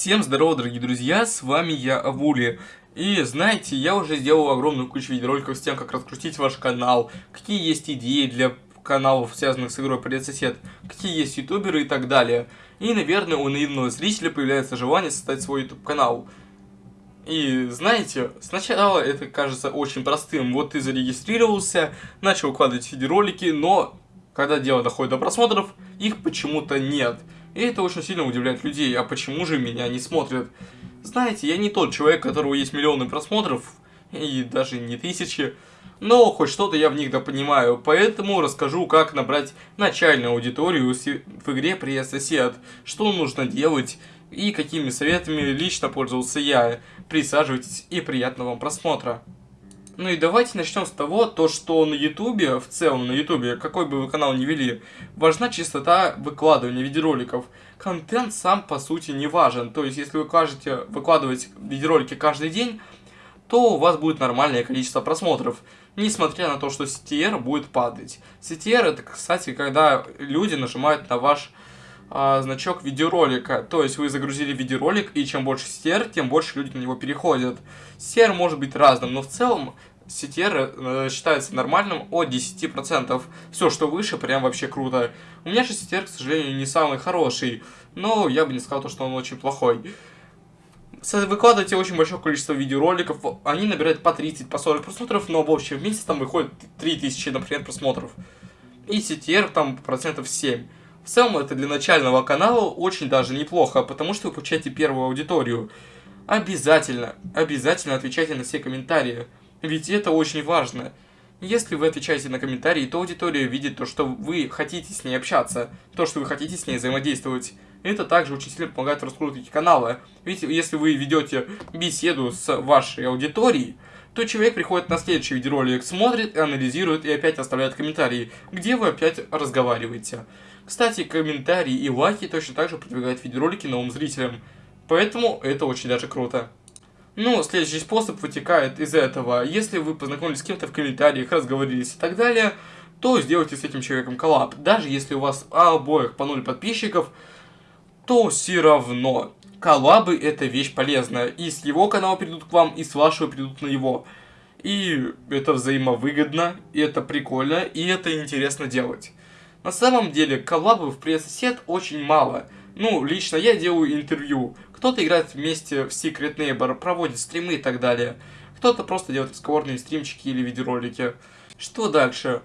Всем здорово, дорогие друзья, с вами я, Авули. И знаете, я уже сделал огромную кучу видеороликов с тем, как раскрутить ваш канал, какие есть идеи для каналов, связанных с игрой Привет Сосед, какие есть ютуберы и так далее. И, наверное, у наивного зрителя появляется желание создать свой YouTube канал. И знаете, сначала это кажется очень простым. Вот ты зарегистрировался, начал выкладывать видеоролики, но когда дело доходит до просмотров, их почему-то нет. И это очень сильно удивляет людей, а почему же меня не смотрят? Знаете, я не тот человек, у которого есть миллионы просмотров, и даже не тысячи, но хоть что-то я в них да понимаю, поэтому расскажу, как набрать начальную аудиторию в игре «Привет, сосед», что нужно делать и какими советами лично пользовался я. Присаживайтесь и приятного вам просмотра. Ну и давайте начнем с того, то что на ютубе, в целом на ютубе, какой бы вы канал ни вели, важна чистота выкладывания видеороликов. Контент сам по сути не важен, то есть если вы кажете выкладывать видеоролики каждый день, то у вас будет нормальное количество просмотров, несмотря на то, что CTR будет падать. CTR это, кстати, когда люди нажимают на ваш а, значок видеоролика. То есть вы загрузили видеоролик, и чем больше CTR, тем больше люди на него переходят. CTR может быть разным, но в целом CTR э, считается нормальным от 10%. Все, что выше, прям вообще круто. У меня же CTR, к сожалению, не самый хороший, но я бы не сказал, что он очень плохой. Выкладываете очень большое количество видеороликов, они набирают по 30, по 40 просмотров, но в общем в месяц там выходит 3000, например, просмотров. И CTR там процентов 7. В целом это для начального канала очень даже неплохо, потому что вы получаете первую аудиторию. Обязательно, обязательно отвечайте на все комментарии. Ведь это очень важно. Если вы отвечаете на комментарии, то аудитория видит то, что вы хотите с ней общаться, то, что вы хотите с ней взаимодействовать. Это также очень сильно помогает в раскрутке. Ведь если вы ведете беседу с вашей аудиторией, то человек приходит на следующий видеоролик, смотрит, анализирует и опять оставляет комментарии, где вы опять разговариваете. Кстати, комментарии и лайки точно так же продвигают видеоролики новым зрителям. Поэтому это очень даже круто. Ну, следующий способ вытекает из этого. Если вы познакомились с кем-то в комментариях, разговорились и так далее, то сделайте с этим человеком коллаб. Даже если у вас обоих по 0 подписчиков, то все равно. Коллабы это вещь полезная. И с его канала придут к вам, и с вашего придут на его. И это взаимовыгодно, и это прикольно, и это интересно делать. На самом деле, коллабов в пресс-сет очень мало. Ну, лично я делаю интервью. Кто-то играет вместе в Secret Neighbor, проводит стримы и так далее. Кто-то просто делает разговорные стримчики или видеоролики. Что дальше?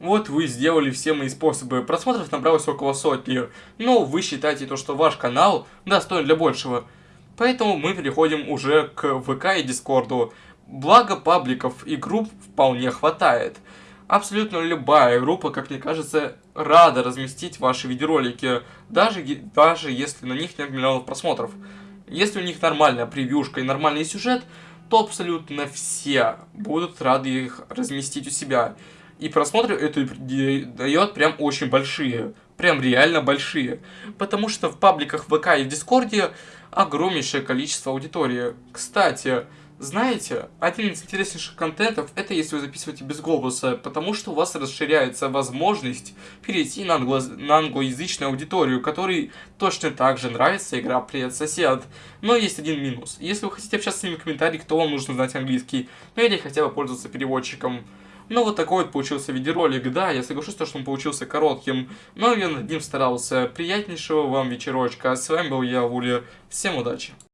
Вот вы сделали все мои способы. Просмотров набралось около сотни. Но вы считаете то, что ваш канал достоин для большего. Поэтому мы переходим уже к ВК и Дискорду. Благо пабликов и групп вполне хватает. Абсолютно любая группа, как мне кажется, рада разместить ваши видеоролики, даже, даже если на них нет миллионов просмотров. Если у них нормальная превьюшка и нормальный сюжет, то абсолютно все будут рады их разместить у себя. И просмотры это дает прям очень большие. Прям реально большие. Потому что в пабликах ВК и в Дискорде огромнейшее количество аудитории. Кстати, знаете, один из интереснейших контентов это если вы записываете без голоса, потому что у вас расширяется возможность перейти на, англо... на англоязычную аудиторию, которой точно так же нравится игра Привет Сосед. Но есть один минус. Если вы хотите общаться с ними в комментариях, то вам нужно знать английский, ну или хотя бы пользоваться переводчиком. Ну вот такой вот получился видеоролик, да, я соглашусь, что он получился коротким, но я над ним старался. Приятнейшего вам вечерочка, с вами был я, Вуля, всем удачи!